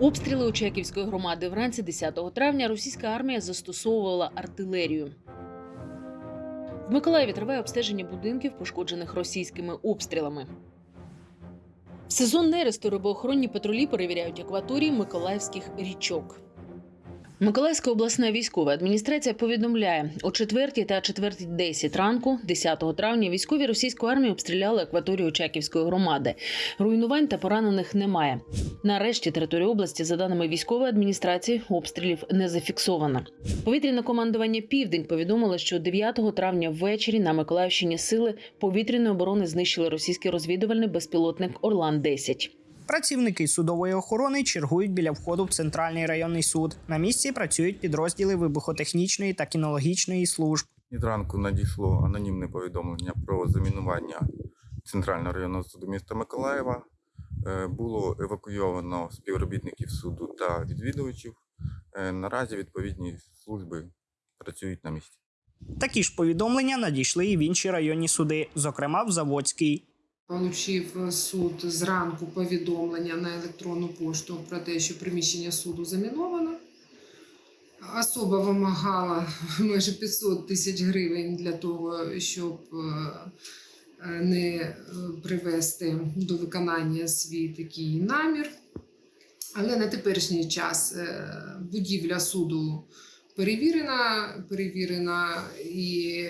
Обстріли Очаківської громади вранці 10 травня російська армія застосовувала артилерію. В Миколаєві триває обстеження будинків, пошкоджених російськими обстрілами. В сезон нересту рибоохоронні патрулі перевіряють акваторії миколаївських річок. Миколаївська обласна військова адміністрація повідомляє, о 4 та 4.10 ранку, 10 травня, військові російської армії обстріляли акваторію Очаківської громади. Руйнувань та поранених немає. Нарешті територію області, за даними військової адміністрації, обстрілів не зафіксовано. Повітряне командування Південь повідомило, що 9 травня ввечері на Миколаївщині сили повітряної оборони знищили російський розвідувальний безпілотник Орлан 10 Працівники судової охорони чергують біля входу в центральний районний суд. На місці працюють підрозділи вибухотехнічної та кінологічної служб. Від ранку надійшло анонімне повідомлення про замінування Центрального районного суду міста Миколаєва. Е, Було евакуйовано співробітників суду та відвідувачів. Е, Наразі відповідні служби працюють на місці. Такі ж повідомлення надійшли і в інші районні суди, зокрема в Заводський. Получив суд зранку повідомлення на електронну пошту про те, що приміщення суду заміновано. Особа вимагала майже 500 тисяч гривень для того, щоб е, не е, привести до виконання свій такий намір. Але на теперішній час е, будівля суду перевірена, перевірена і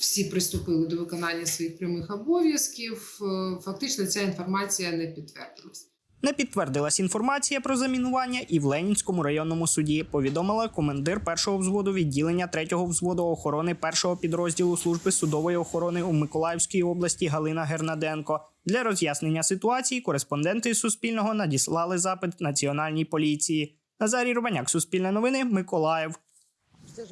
всі приступили до виконання своїх прямих обов'язків. Е, Фактично, ця інформація не підтвердилась. Не підтвердилась інформація про замінування і в Ленінському районному суді. Повідомила командир першого взводу відділення третього взводу охорони першого підрозділу служби судової охорони у Миколаївській області Галина Гернаденко. Для роз'яснення ситуації кореспонденти Суспільного надіслали запит національній поліції. Назарій Рубаняк, Суспільне новини, Миколаїв.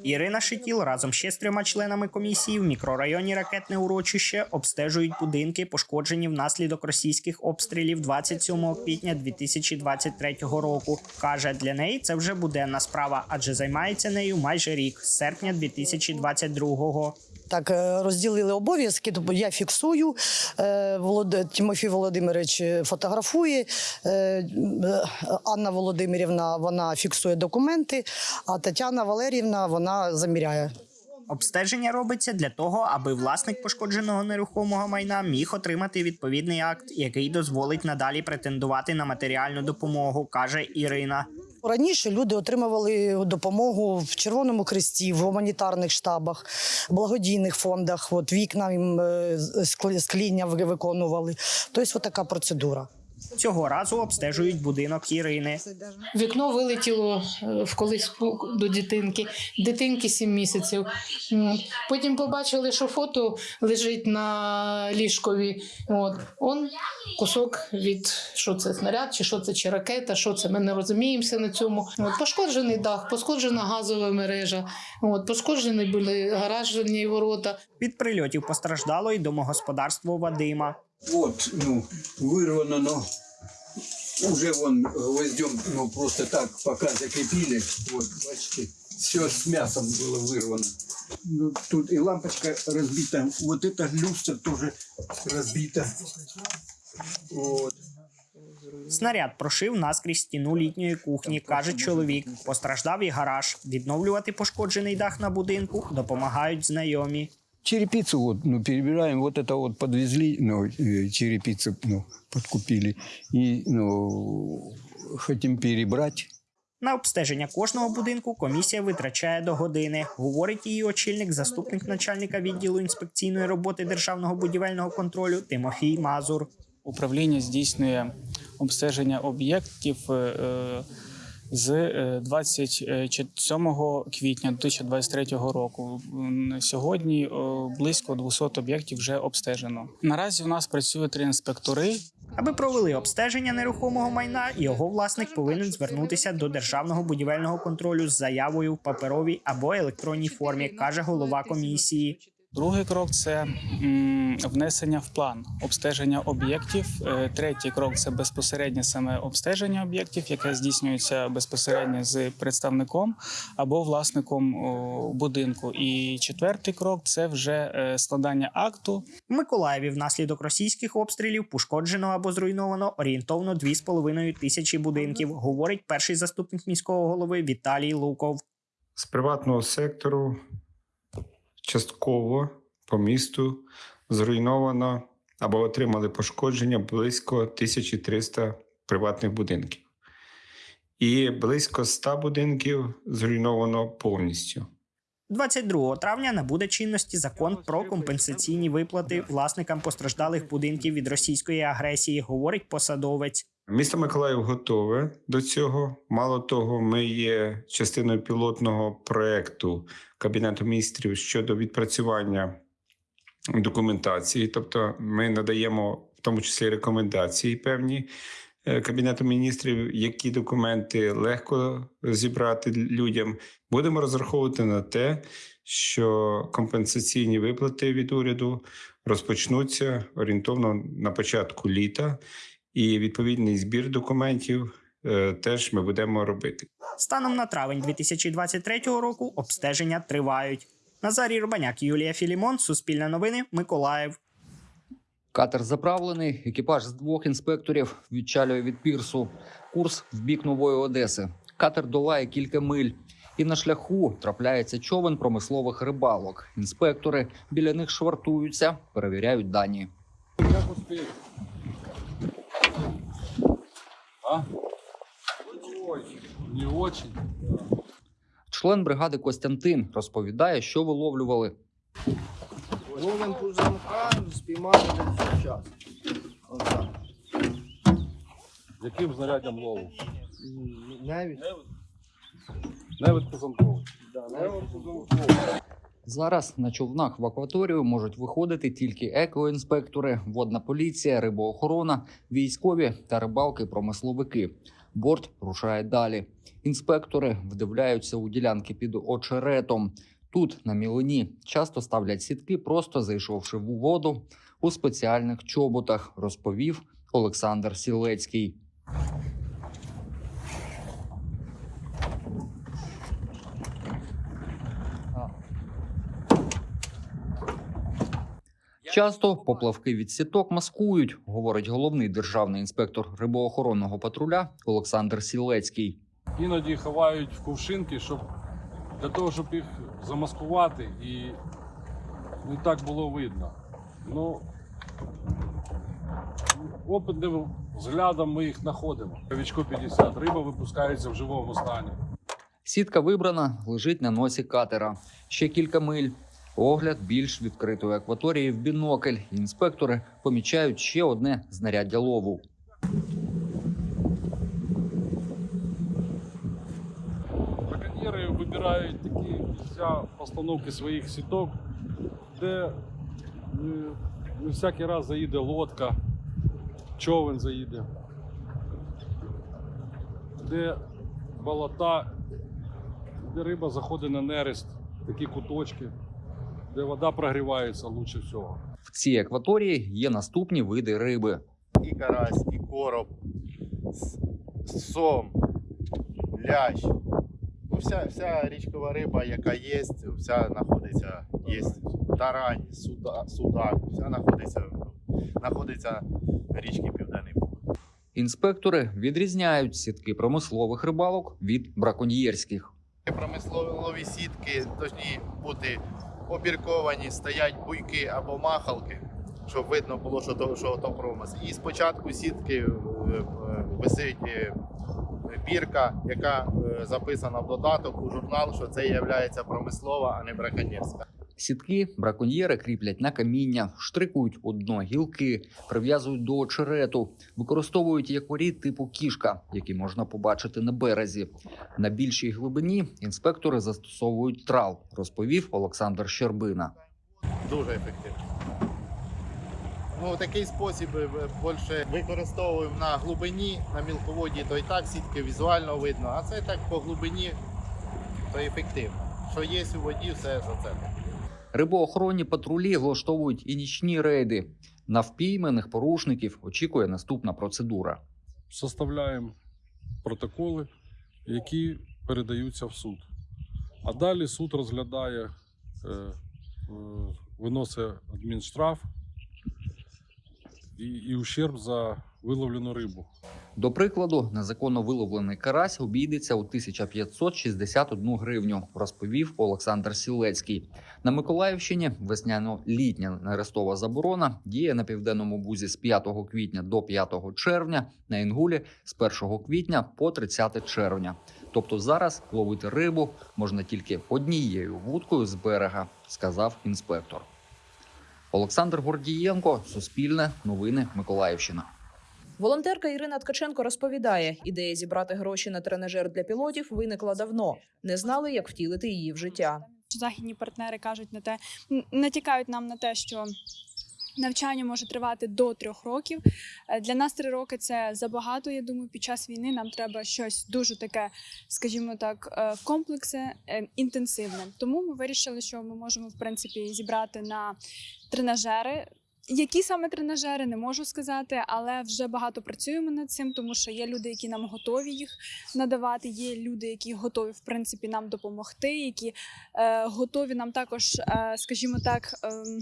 Ірина Шитіл разом ще з трьома членами комісії в мікрорайоні Ракетне урочище обстежують будинки, пошкоджені внаслідок російських обстрілів 27 квітня 2023 року. каже, для неї це вже буденна справа, адже займається нею майже рік з серпня 2022-го. Так, е, розділили обов'язки, тобто я фіксую, е, Тимофій Володимирович фотографує, е, е, Анна Володимирівна вона фіксує документи, а Тетяна Валерівна вона заміряє. Обстеження робиться для того, аби власник пошкодженого нерухомого майна міг отримати відповідний акт, який дозволить надалі претендувати на матеріальну допомогу, каже Ірина. Раніше люди отримували допомогу в Червоному Хресті, в гуманітарних штабах, благодійних фондах. От вікна їм е, склі- скління ви- виконували. Тобто, така процедура. Цього разу обстежують будинок Ірини. Вікно вилетіло е, в колиску до дитинки, дитинки 7 місяців. Потім побачили, що фото лежить на ліжкові. От. Он кусок від що це снаряд, чи що це, чи ракета, що це, ми не розуміємося на цьому. От. Пошкоджений дах, пошкоджена газова мережа, от. пошкоджені були гаражні ворота. Від прильотів постраждало й домогосподарство Вадима. Вот, ну, вырвано, но уже вон гвоздем, ну, просто так пока закрепили. Вот, бачите, все с мясом было вырвано. Ну, тут и лампочка разбита. Вот эта люстра тоже разбита. Вот. Снаряд прошив наскрізь стіну літньої кухні, каже чоловік. Постраждав і гараж. Відновлювати пошкоджений дах на будинку допомагають знайомі. Черепицу вот, ну, перебираем, вот это вот подвезли, ну, э, черепицу, ну, подкупили. И, ну, хотим перебрать. На обстеження кожного будинку комісія витрачає до години, говорить її очільник, заступник начальника відділу інспекційної роботи державного будівельного контролю Тимофій Мазур. Управління здійснює обстеження об'єктів е, е, з е, 27 квітня 2023 року. Сьогодні е, близько 200 об'єктів вже обстежено. Наразі у нас працює три інспектори. Аби провели обстеження нерухомого майна, його власник повинен звернутися до державного будівельного контролю з заявою в паперовій або електронній формі, каже голова комісії. Другий крок це внесення в план обстеження об'єктів. Е, Третій крок це безпосереднє саме обстеження об'єктів, яке здійснюється безпосередньо з представником або власником будинку. І четвертий крок це вже е, складання акту В Миколаєві внаслідок російських обстрілів пошкоджено або зруйновано орієнтовно 2,5 тисячі будинків, говорить перший заступник міського голови Віталій Луков. з приватного сектору частково по місту зруйновано або отримали пошкодження близько 1300 приватних будинків. І близько 100 будинків зруйновано повністю. 22 травня набуде чинності закон про компенсаційні виплати власникам постраждалих будинків від російської агресії, говорить посадовець. Місто Миколаїв готове до цього. Мало того, ми є частиною пілотного проекту Кабінету міністрів щодо відпрацювання документації. Тобто, ми надаємо в тому числі рекомендації певні Кабінету міністрів, які документи легко зібрати людям. Будемо розраховувати на те, що компенсаційні виплати від уряду розпочнуться орієнтовно на початку літа і відповідний збір документів е, теж ми будемо робити. Станом на травень 2023 року обстеження тривають. Назарій Рубаняк, Юлія Філімон, Суспільне новини, Миколаїв. Катер заправлений, екіпаж з двох інспекторів відчалює від пірсу. Курс в бік нової Одеси. Катер долає кілька миль. І на шляху трапляється човен промислових рибалок. Інспектори біля них швартуються, перевіряють дані. Не очень. Член бригади Костянтин розповідає, що виловлювали. Ловим пузанка, спіймали десь час. Отак. Яким знаряддям лову? М, Навіть. Невид пузанковий. Да, навіть. Зараз на човнах в акваторію можуть виходити тільки екоінспектори, водна поліція, рибоохорона, військові та рибалки-промисловики. Борт рушає далі. Інспектори вдивляються у ділянки під очеретом. Тут на мілині часто ставлять сітки, просто зайшовши в воду у спеціальних чоботах, розповів Олександр Сілецький. Часто поплавки від сіток маскують, говорить головний державний інспектор рибоохоронного патруля Олександр Сілецький. Іноді ховають в кувшинки, щоб для того, щоб їх замаскувати і не так було видно. Ну, опитним взглядом ми їх знаходимо. Вічко 50. Риба випускається в живому стані. Сітка вибрана, лежить на носі катера. Ще кілька миль. Огляд більш відкритої акваторії в бінокль. Інспектори помічають ще одне знаряддя лову. Вибирають такі місця постановки своїх сіток, де е, не всякий раз заїде лодка, човен заїде, де болота, де риба заходить на нерест, такі куточки, де вода прогрівається лучше всього. В цій акваторії є наступні види риби. і карась, і короб, сом, лящ. Ну, вся, вся річкова риба, яка є, вся знаходиться, є тарань, суда, судак, вся знаходиться, знаходиться в річці Південний Буг. Інспектори відрізняють сітки промислових рибалок від браконьєрських. Промислові сітки повинні бути обірковані, стоять буйки або махалки, щоб видно було, що то, що то промисел. І спочатку сітки е, е, висить е, бірка, яка е, записана в додаток у журнал, що це є промислова, а не браконьєрська. Сітки браконьєри кріплять на каміння, штрикують у дно гілки, прив'язують до очерету, використовують якорі типу кішка, які можна побачити на березі. На більшій глибині інспектори застосовують трал, розповів Олександр Щербина. Дуже ефективно. Ну, такий спосіб е, більше використовуємо на глибині, на мілководді, то і так сітки візуально видно, а це так по глибині, то ефективно. Що є у воді, все за це. Рибоохоронні патрулі влаштовують і нічні рейди. На впійманих порушників очікує наступна процедура. Составляємо протоколи, які передаються в суд. А далі суд розглядає, е, виносить адмінштраф і, і ущерб за виловлену рибу. До прикладу, незаконно виловлений карась обійдеться у 1561 гривню, розповів Олександр Сілецький. На Миколаївщині весняно-літня нерестова заборона діє на південному бузі з 5 квітня до 5 червня, на Інгулі з 1 квітня по 30 червня. Тобто зараз ловити рибу можна тільки однією вудкою з берега, сказав інспектор. Олександр Гордієнко, Суспільне, Новини Миколаївщина. Волонтерка Ірина Ткаченко розповідає, ідея зібрати гроші на тренажер для пілотів виникла давно. Не знали, як втілити її в життя. західні партнери кажуть на те, натякають нам на те, що навчання може тривати до трьох років. Е, Для нас три роки це забагато. Я думаю, під час війни нам треба щось дуже таке, скажімо так, е, комплексне, е, інтенсивне. Тому ми вирішили, що ми можемо в принципі зібрати на тренажери. Які саме тренажери, не можу сказати, але вже багато працюємо над цим, тому що є люди, які нам готові їх надавати. Є люди, які готові в принципі нам допомогти, які е, готові нам також, е, скажімо так. ем,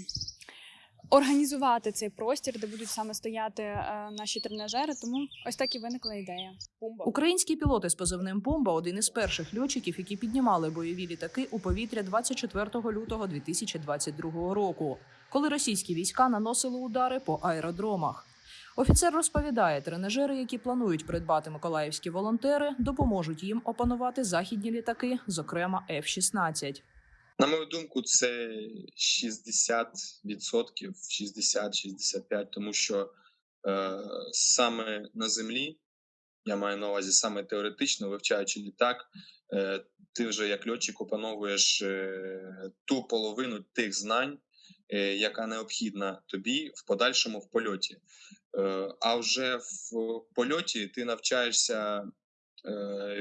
Організувати цей простір, де будуть саме стояти е, наші тренажери, тому ось так і виникла ідея. Українські пілоти з позивним Бомба один із перших льотчиків, які піднімали бойові літаки у повітря 24 лютого 2022 року, коли російські війська наносили удари по аеродромах. Офіцер розповідає, тренажери, які планують придбати миколаївські волонтери, допоможуть їм опанувати західні літаки, зокрема F-16. На мою думку, це 60%, 60-65%, тому що е, саме на землі, я маю на увазі саме теоретично, вивчаючи літак, е, ти вже як льотчик опановуєш е, ту половину тих знань, е, яка необхідна тобі в подальшому в польоті. Е, а вже в польоті ти навчаєшся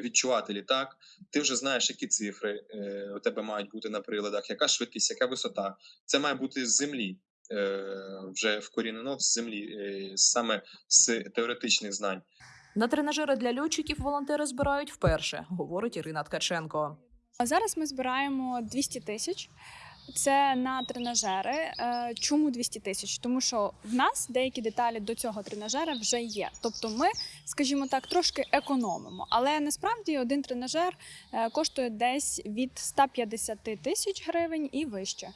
відчувати літак, ти вже знаєш, які цифри е, у тебе мають бути на приладах, яка швидкість, яка висота. Це має бути з землі, е, вже вкорінено з землі, е, саме з теоретичних знань. На тренажери для льотчиків волонтери збирають вперше, говорить Ірина Ткаченко. А зараз ми збираємо 200 тисяч. Це на тренажери. Е, Чому 200 тисяч? Тому що в нас деякі деталі до цього тренажера вже є. Тобто ми, скажімо так, трошки економимо. Але насправді один тренажер е, коштує десь від 150 тисяч гривень і вище.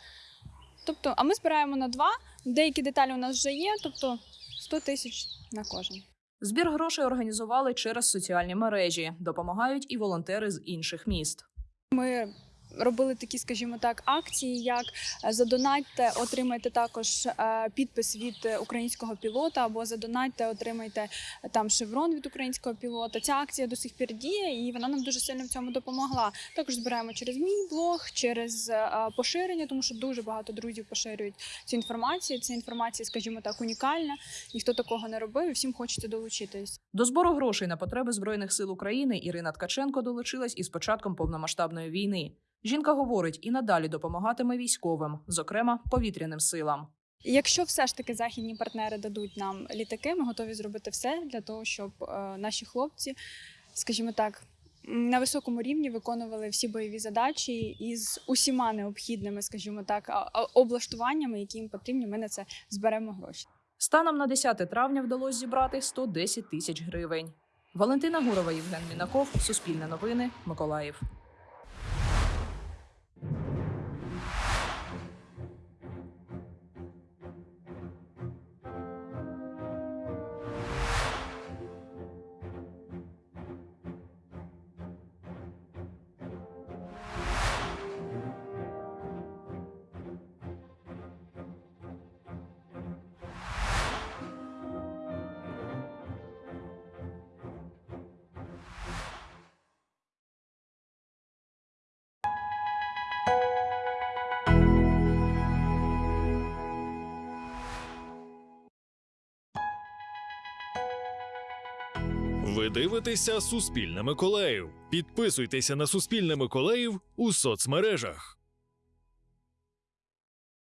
Тобто, а ми збираємо на два. Деякі деталі у нас вже є, тобто 100 тисяч на кожен. Збір грошей організували через соціальні мережі. Допомагають і волонтери з інших міст. Ми робили такі, скажімо так, акції, як е, задонатьте, отримайте також е, підпис від українського пілота, або задонатьте, отримайте е, там шеврон від українського пілота. Ця акція до сих пір діє, і вона нам дуже сильно в цьому допомогла. Також збираємо через мій блог, через поширення, тому що дуже багато друзів поширюють цю інформацію. Ця інформація, скажімо так, унікальна. Ніхто такого не робив, і всім хочеться долучитись. До збору грошей на потреби збройних сил України Ірина Ткаченко долучилась із початком повномасштабної війни. Жінка говорить і надалі допомагатиме військовим, зокрема повітряним силам. Якщо все ж таки західні партнери дадуть нам літаки, ми готові зробити все для того, щоб е, наші хлопці, скажімо так, на високому рівні виконували всі бойові задачі із усіма необхідними, скажімо так, облаштуваннями, які їм потрібні. Ми на це зберемо гроші. Станом на 10 травня вдалося зібрати 110 тисяч гривень. Валентина Гурова, Євген Мінаков, Суспільне новини, Миколаїв. Ви дивитеся Суспільне Миколаїв. Підписуйтеся на Суспільне Миколаїв у соцмережах.